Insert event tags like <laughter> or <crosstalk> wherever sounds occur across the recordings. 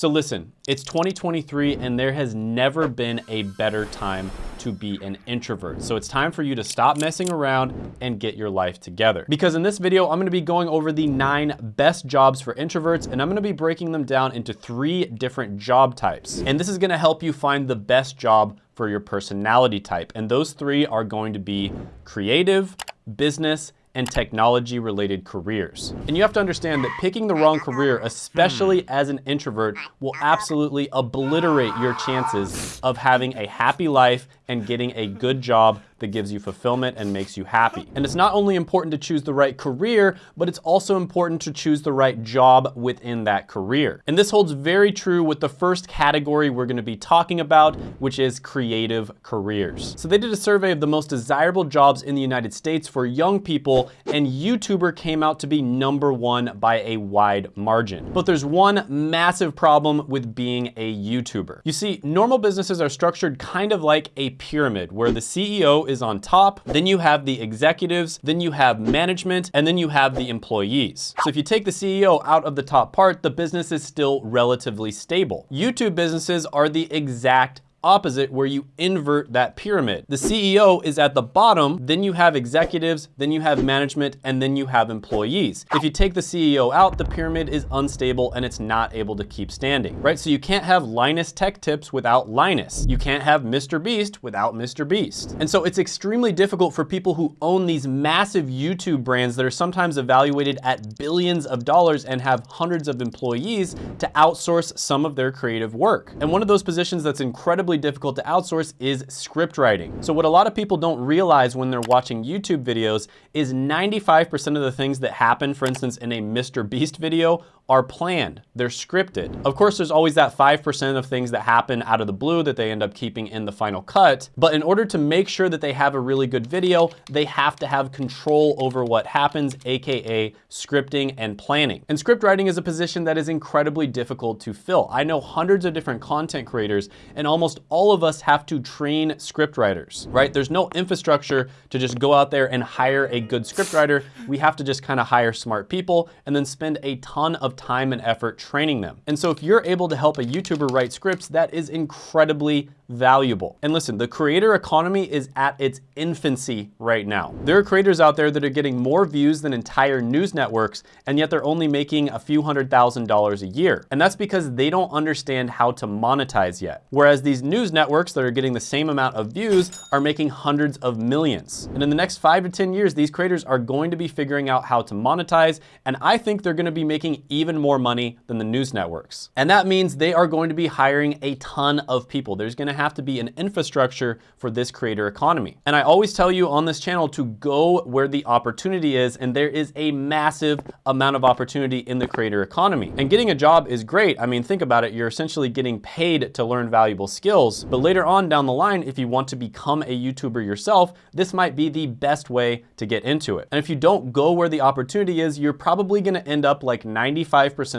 So listen, it's 2023 and there has never been a better time to be an introvert. So it's time for you to stop messing around and get your life together. Because in this video, I'm gonna be going over the nine best jobs for introverts and I'm gonna be breaking them down into three different job types. And this is gonna help you find the best job for your personality type. And those three are going to be creative, business, and technology related careers. And you have to understand that picking the wrong career, especially hmm. as an introvert, will absolutely obliterate your chances of having a happy life and getting a good job that gives you fulfillment and makes you happy. And it's not only important to choose the right career, but it's also important to choose the right job within that career. And this holds very true with the first category we're gonna be talking about, which is creative careers. So they did a survey of the most desirable jobs in the United States for young people, and YouTuber came out to be number one by a wide margin. But there's one massive problem with being a YouTuber. You see, normal businesses are structured kind of like a pyramid where the CEO is on top, then you have the executives, then you have management, and then you have the employees. So if you take the CEO out of the top part, the business is still relatively stable. YouTube businesses are the exact opposite where you invert that pyramid. The CEO is at the bottom, then you have executives, then you have management, and then you have employees. If you take the CEO out, the pyramid is unstable and it's not able to keep standing, right? So you can't have Linus Tech Tips without Linus. You can't have Mr. Beast without Mr. Beast. And so it's extremely difficult for people who own these massive YouTube brands that are sometimes evaluated at billions of dollars and have hundreds of employees to outsource some of their creative work. And one of those positions that's incredibly incredibly difficult to outsource is script writing. So what a lot of people don't realize when they're watching YouTube videos is 95% of the things that happen, for instance, in a Mr. Beast video are planned, they're scripted. Of course, there's always that 5% of things that happen out of the blue that they end up keeping in the final cut. But in order to make sure that they have a really good video, they have to have control over what happens, AKA scripting and planning. And script writing is a position that is incredibly difficult to fill. I know hundreds of different content creators and almost all of us have to train script writers, right? There's no infrastructure to just go out there and hire a good script writer. We have to just kind of hire smart people and then spend a ton of time and effort training them. And so if you're able to help a YouTuber write scripts, that is incredibly valuable. And listen, the creator economy is at its infancy right now. There are creators out there that are getting more views than entire news networks, and yet they're only making a few hundred thousand dollars a year. And that's because they don't understand how to monetize yet. Whereas these news networks that are getting the same amount of views are making hundreds of millions. And in the next five to 10 years, these creators are going to be figuring out how to monetize, and I think they're gonna be making even more money than the news networks. And that means they are going to be hiring a ton of people. There's gonna have to be an infrastructure for this creator economy. And I always tell you on this channel to go where the opportunity is, and there is a massive amount of opportunity in the creator economy. And getting a job is great. I mean, think about it. You're essentially getting paid to learn valuable skills. But later on down the line, if you want to become a YouTuber yourself, this might be the best way to get into it. And if you don't go where the opportunity is, you're probably gonna end up like 95%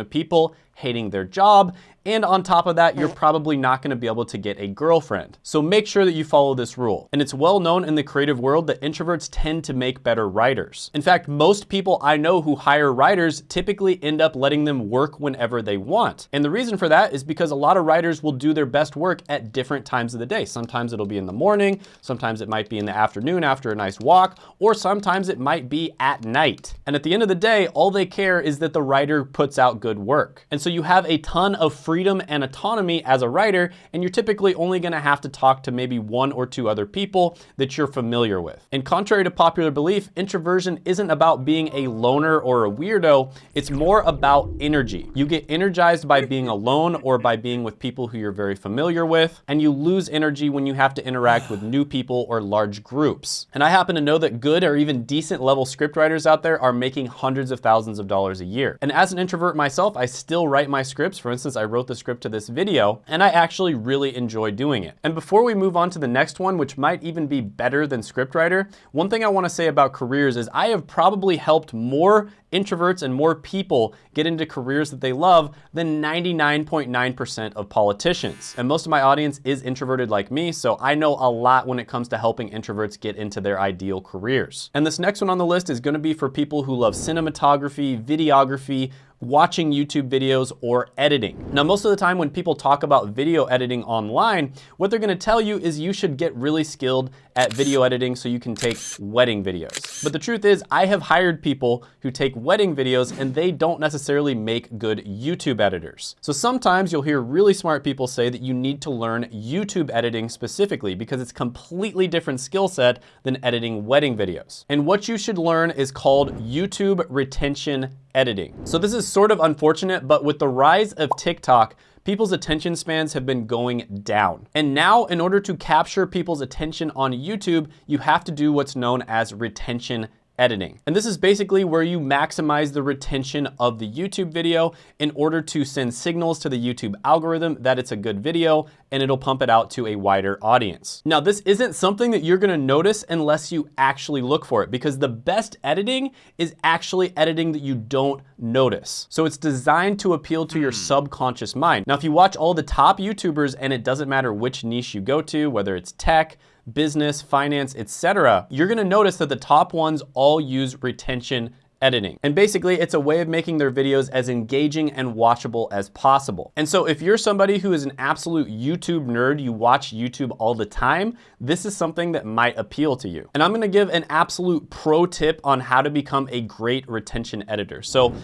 of people hating their job and on top of that, you're probably not gonna be able to get a girlfriend. So make sure that you follow this rule. And it's well known in the creative world that introverts tend to make better writers. In fact, most people I know who hire writers typically end up letting them work whenever they want. And the reason for that is because a lot of writers will do their best work at different times of the day. Sometimes it'll be in the morning, sometimes it might be in the afternoon after a nice walk, or sometimes it might be at night. And at the end of the day, all they care is that the writer puts out good work. And so you have a ton of freedom and autonomy as a writer, and you're typically only gonna have to talk to maybe one or two other people that you're familiar with. And contrary to popular belief, introversion isn't about being a loner or a weirdo, it's more about energy. You get energized by being alone or by being with people who you're very familiar with, and you lose energy when you have to interact with new people or large groups. And I happen to know that good or even decent level scriptwriters out there are making hundreds of thousands of dollars a year. And as an introvert myself, I still write my scripts. For instance, I wrote the script to this video, and I actually really enjoy doing it. And before we move on to the next one, which might even be better than scriptwriter, one thing I wanna say about careers is I have probably helped more introverts and more people get into careers that they love than 99.9% of politicians. And most of my audience is introverted like me, so I know a lot when it comes to helping introverts get into their ideal careers. And this next one on the list is gonna be for people who love cinematography, videography, watching YouTube videos or editing. Now, most of the time when people talk about video editing online, what they're gonna tell you is you should get really skilled at video editing so you can take wedding videos. But the truth is I have hired people who take wedding videos and they don't necessarily make good YouTube editors. So sometimes you'll hear really smart people say that you need to learn YouTube editing specifically because it's a completely different skill set than editing wedding videos. And what you should learn is called YouTube retention editing. So this is sort of unfortunate, but with the rise of TikTok, people's attention spans have been going down. And now in order to capture people's attention on YouTube, you have to do what's known as retention editing. And this is basically where you maximize the retention of the YouTube video in order to send signals to the YouTube algorithm that it's a good video and it'll pump it out to a wider audience. Now, this isn't something that you're gonna notice unless you actually look for it because the best editing is actually editing that you don't notice. So it's designed to appeal to your hmm. subconscious mind. Now, if you watch all the top YouTubers and it doesn't matter which niche you go to, whether it's tech, business, finance, etc., you're gonna notice that the top ones all use retention editing. And basically it's a way of making their videos as engaging and watchable as possible. And so if you're somebody who is an absolute YouTube nerd, you watch YouTube all the time, this is something that might appeal to you. And I'm gonna give an absolute pro tip on how to become a great retention editor. So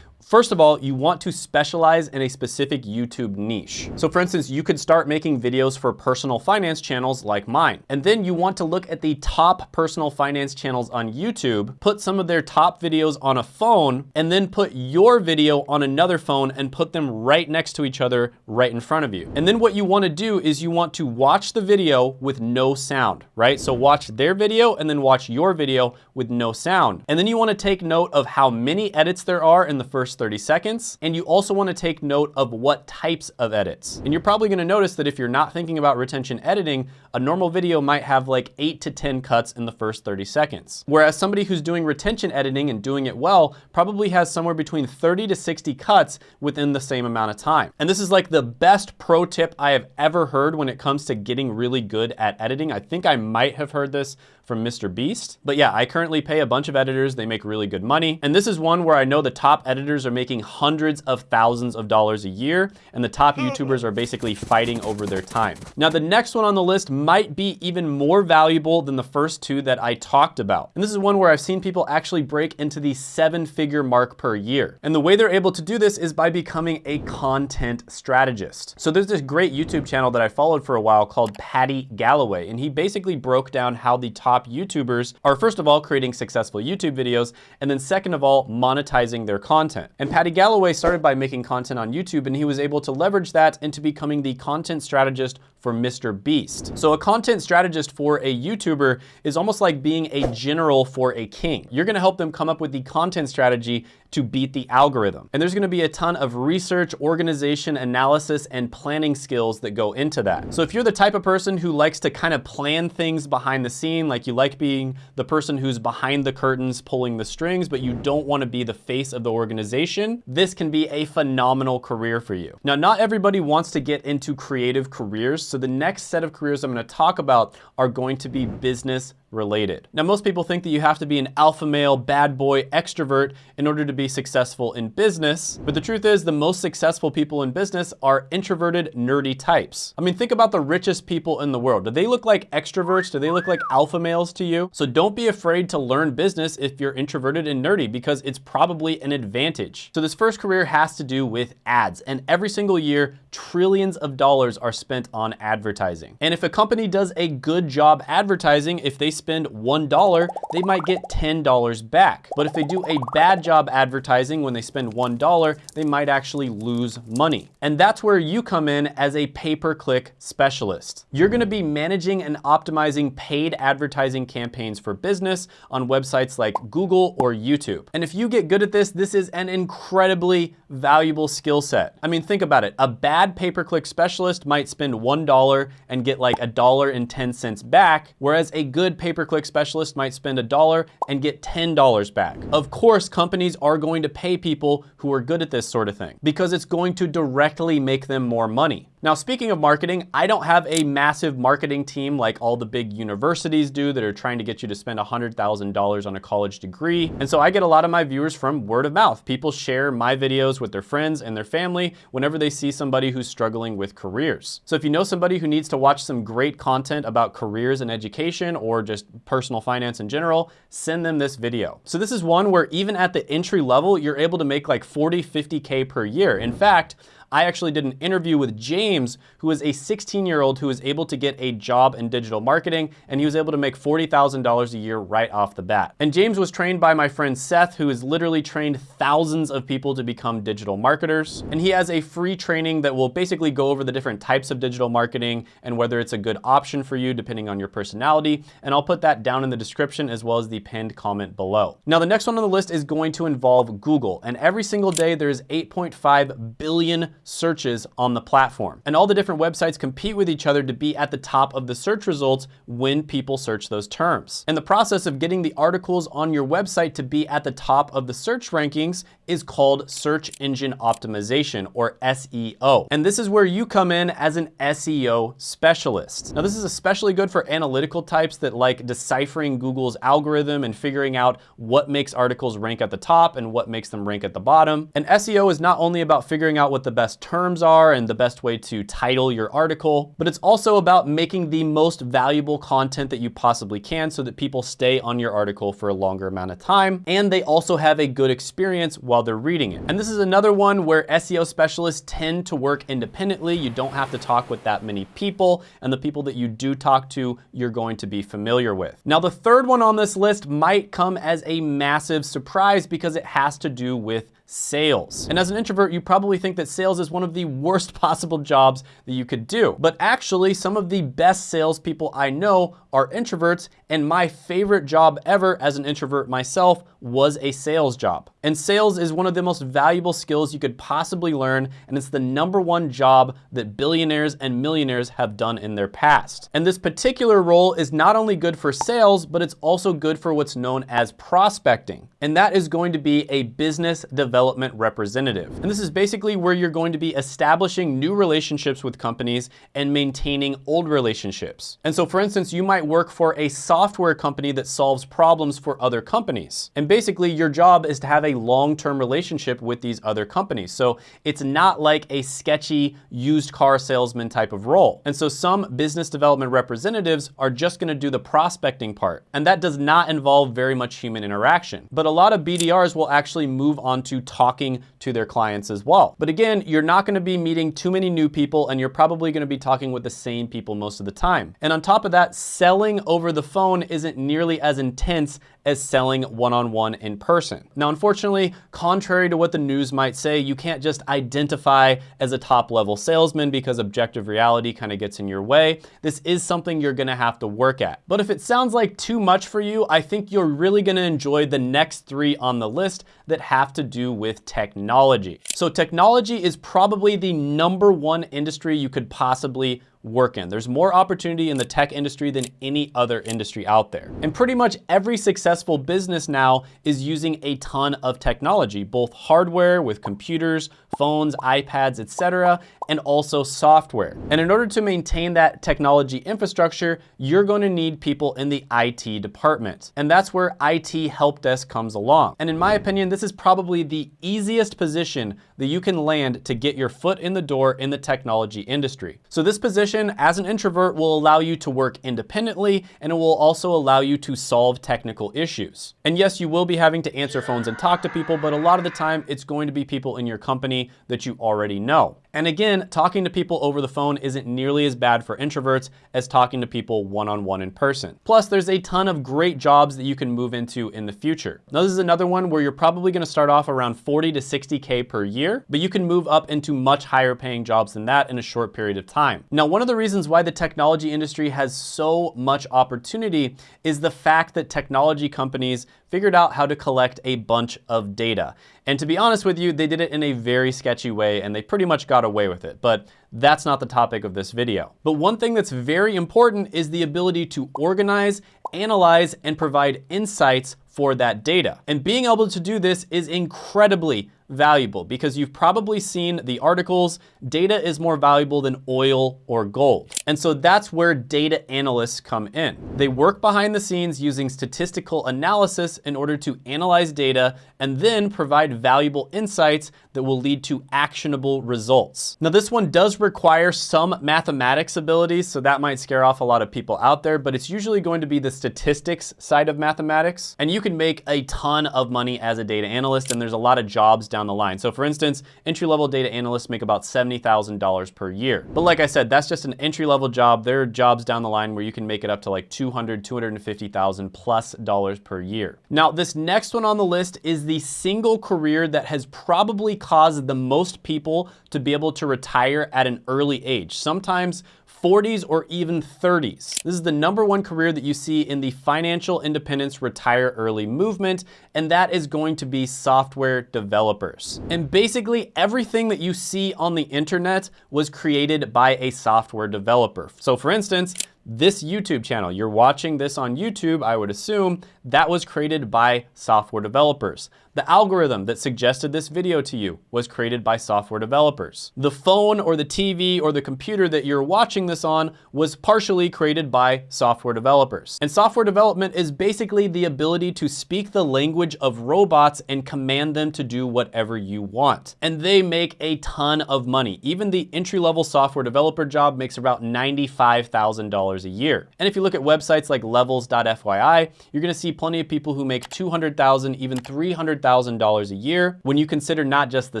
First of all, you want to specialize in a specific YouTube niche. So for instance, you could start making videos for personal finance channels like mine. And then you want to look at the top personal finance channels on YouTube, put some of their top videos on a phone, and then put your video on another phone and put them right next to each other right in front of you. And then what you wanna do is you want to watch the video with no sound, right? So watch their video and then watch your video with no sound. And then you wanna take note of how many edits there are in the first 30 seconds. And you also wanna take note of what types of edits. And you're probably gonna notice that if you're not thinking about retention editing, a normal video might have like eight to 10 cuts in the first 30 seconds. Whereas somebody who's doing retention editing and doing it well probably has somewhere between 30 to 60 cuts within the same amount of time. And this is like the best pro tip I have ever heard when it comes to getting really good at editing. I think I might have heard this from Mr. Beast. But yeah, I currently pay a bunch of editors. They make really good money. And this is one where I know the top editors are making hundreds of thousands of dollars a year, and the top hmm. YouTubers are basically fighting over their time. Now, the next one on the list might be even more valuable than the first two that I talked about. And this is one where I've seen people actually break into the seven figure mark per year. And the way they're able to do this is by becoming a content strategist. So there's this great YouTube channel that I followed for a while called Paddy Galloway, and he basically broke down how the top YouTubers are first of all creating successful YouTube videos, and then second of all, monetizing their content. And Paddy Galloway started by making content on YouTube, and he was able to leverage that into becoming the content strategist for Mr. Beast. So a content strategist for a YouTuber is almost like being a general for a king. You're gonna help them come up with the content strategy to beat the algorithm. And there's gonna be a ton of research, organization, analysis, and planning skills that go into that. So if you're the type of person who likes to kind of plan things behind the scene, like you like being the person who's behind the curtains pulling the strings, but you don't wanna be the face of the organization, this can be a phenomenal career for you. Now, not everybody wants to get into creative careers, so the next set of careers I'm gonna talk about are going to be business related. Now, most people think that you have to be an alpha male, bad boy, extrovert in order to be successful in business. But the truth is the most successful people in business are introverted, nerdy types. I mean, think about the richest people in the world. Do they look like extroverts? Do they look like alpha males to you? So don't be afraid to learn business if you're introverted and nerdy because it's probably an advantage. So this first career has to do with ads. And every single year, trillions of dollars are spent on advertising. And if a company does a good job advertising, if they spend $1, they might get $10 back. But if they do a bad job advertising when they spend $1, they might actually lose money. And that's where you come in as a pay-per-click specialist. You're gonna be managing and optimizing paid advertising campaigns for business on websites like Google or YouTube. And if you get good at this, this is an incredibly valuable skill set. I mean, think about it. A bad pay-per-click specialist might spend $1 and get like a dollar and 10 cents back, whereas a good pay pay-per-click specialist might spend a dollar and get $10 back. Of course, companies are going to pay people who are good at this sort of thing because it's going to directly make them more money. Now, speaking of marketing, I don't have a massive marketing team like all the big universities do that are trying to get you to spend $100,000 on a college degree. And so I get a lot of my viewers from word of mouth. People share my videos with their friends and their family whenever they see somebody who's struggling with careers. So if you know somebody who needs to watch some great content about careers and education or just personal finance in general, send them this video. So this is one where even at the entry level, you're able to make like 40, 50K per year. In fact, I actually did an interview with James, who is a 16 year old who was able to get a job in digital marketing and he was able to make $40,000 a year right off the bat. And James was trained by my friend Seth, who has literally trained thousands of people to become digital marketers. And he has a free training that will basically go over the different types of digital marketing and whether it's a good option for you depending on your personality. And I'll put that down in the description as well as the pinned comment below. Now, the next one on the list is going to involve Google. And every single day there's 8.5 billion searches on the platform. And all the different websites compete with each other to be at the top of the search results when people search those terms. And the process of getting the articles on your website to be at the top of the search rankings is called search engine optimization or SEO. And this is where you come in as an SEO specialist. Now this is especially good for analytical types that like deciphering Google's algorithm and figuring out what makes articles rank at the top and what makes them rank at the bottom. And SEO is not only about figuring out what the best terms are and the best way to title your article, but it's also about making the most valuable content that you possibly can so that people stay on your article for a longer amount of time. And they also have a good experience while they're reading it. And this is another one where SEO specialists tend to work independently. You don't have to talk with that many people and the people that you do talk to, you're going to be familiar with. Now, the third one on this list might come as a massive surprise because it has to do with sales. And as an introvert, you probably think that sales is one of the worst <laughs> possible jobs that you could do. But actually, some of the best salespeople I know are introverts, and my favorite job ever as an introvert myself was a sales job. And sales is one of the most valuable skills you could possibly learn, and it's the number one job that billionaires and millionaires have done in their past. And this particular role is not only good for sales, but it's also good for what's known as prospecting. And that is going to be a business development development representative. And this is basically where you're going to be establishing new relationships with companies and maintaining old relationships. And so for instance, you might work for a software company that solves problems for other companies. And basically your job is to have a long-term relationship with these other companies. So it's not like a sketchy used car salesman type of role. And so some business development representatives are just gonna do the prospecting part. And that does not involve very much human interaction. But a lot of BDRs will actually move on to talking to their clients as well. But again, you're not gonna be meeting too many new people and you're probably gonna be talking with the same people most of the time. And on top of that, selling over the phone isn't nearly as intense as selling one-on-one -on -one in person. Now, unfortunately, contrary to what the news might say, you can't just identify as a top level salesman because objective reality kind of gets in your way. This is something you're gonna have to work at. But if it sounds like too much for you, I think you're really gonna enjoy the next three on the list that have to do with technology. So technology is probably the number one industry you could possibly work in. There's more opportunity in the tech industry than any other industry out there. And pretty much every successful business now is using a ton of technology, both hardware with computers, phones, iPads, etc., and also software. And in order to maintain that technology infrastructure, you're going to need people in the IT department. And that's where IT help desk comes along. And in my opinion, this is probably the easiest position that you can land to get your foot in the door in the technology industry. So this position as an introvert will allow you to work independently and it will also allow you to solve technical issues. And yes, you will be having to answer phones and talk to people, but a lot of the time it's going to be people in your company that you already know. And again, talking to people over the phone isn't nearly as bad for introverts as talking to people one-on-one -on -one in person. Plus, there's a ton of great jobs that you can move into in the future. Now, this is another one where you're probably gonna start off around 40 to 60K per year, but you can move up into much higher paying jobs than that in a short period of time. Now, one of the reasons why the technology industry has so much opportunity is the fact that technology companies figured out how to collect a bunch of data. And to be honest with you, they did it in a very sketchy way and they pretty much got away with it. But that's not the topic of this video. But one thing that's very important is the ability to organize analyze and provide insights for that data. And being able to do this is incredibly valuable because you've probably seen the articles, data is more valuable than oil or gold. And so that's where data analysts come in. They work behind the scenes using statistical analysis in order to analyze data and then provide valuable insights that will lead to actionable results. Now this one does require some mathematics abilities, so that might scare off a lot of people out there, but it's usually going to be the statistics side of mathematics. And you can make a ton of money as a data analyst and there's a lot of jobs down down the line. So for instance, entry-level data analysts make about $70,000 per year. But like I said, that's just an entry-level job. There are jobs down the line where you can make it up to like 200, 250,000 plus dollars per year. Now, this next one on the list is the single career that has probably caused the most people to be able to retire at an early age. Sometimes 40s or even 30s. This is the number one career that you see in the financial independence retire early movement, and that is going to be software developers. And basically everything that you see on the internet was created by a software developer. So for instance, this YouTube channel, you're watching this on YouTube, I would assume, that was created by software developers. The algorithm that suggested this video to you was created by software developers. The phone or the TV or the computer that you're watching this on was partially created by software developers. And software development is basically the ability to speak the language of robots and command them to do whatever you want. And they make a ton of money. Even the entry-level software developer job makes about $95,000 a year. And if you look at websites like levels.fyi, you're gonna see plenty of people who make 200,000, even 300,000 dollars a year when you consider not just the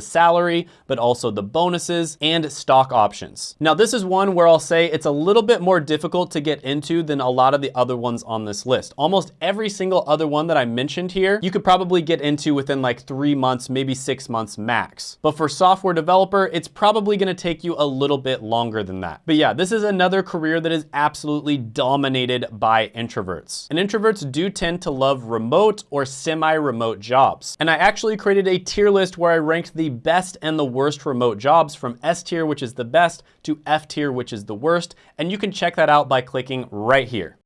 salary, but also the bonuses and stock options. Now, this is one where I'll say it's a little bit more difficult to get into than a lot of the other ones on this list. Almost every single other one that I mentioned here, you could probably get into within like three months, maybe six months max. But for software developer, it's probably gonna take you a little bit longer than that. But yeah, this is another career that is absolutely dominated by introverts. And introverts do tend to love remote or semi-remote jobs. And I actually created a tier list where I ranked the best and the worst remote jobs from S tier, which is the best, to F tier, which is the worst. And you can check that out by clicking right here.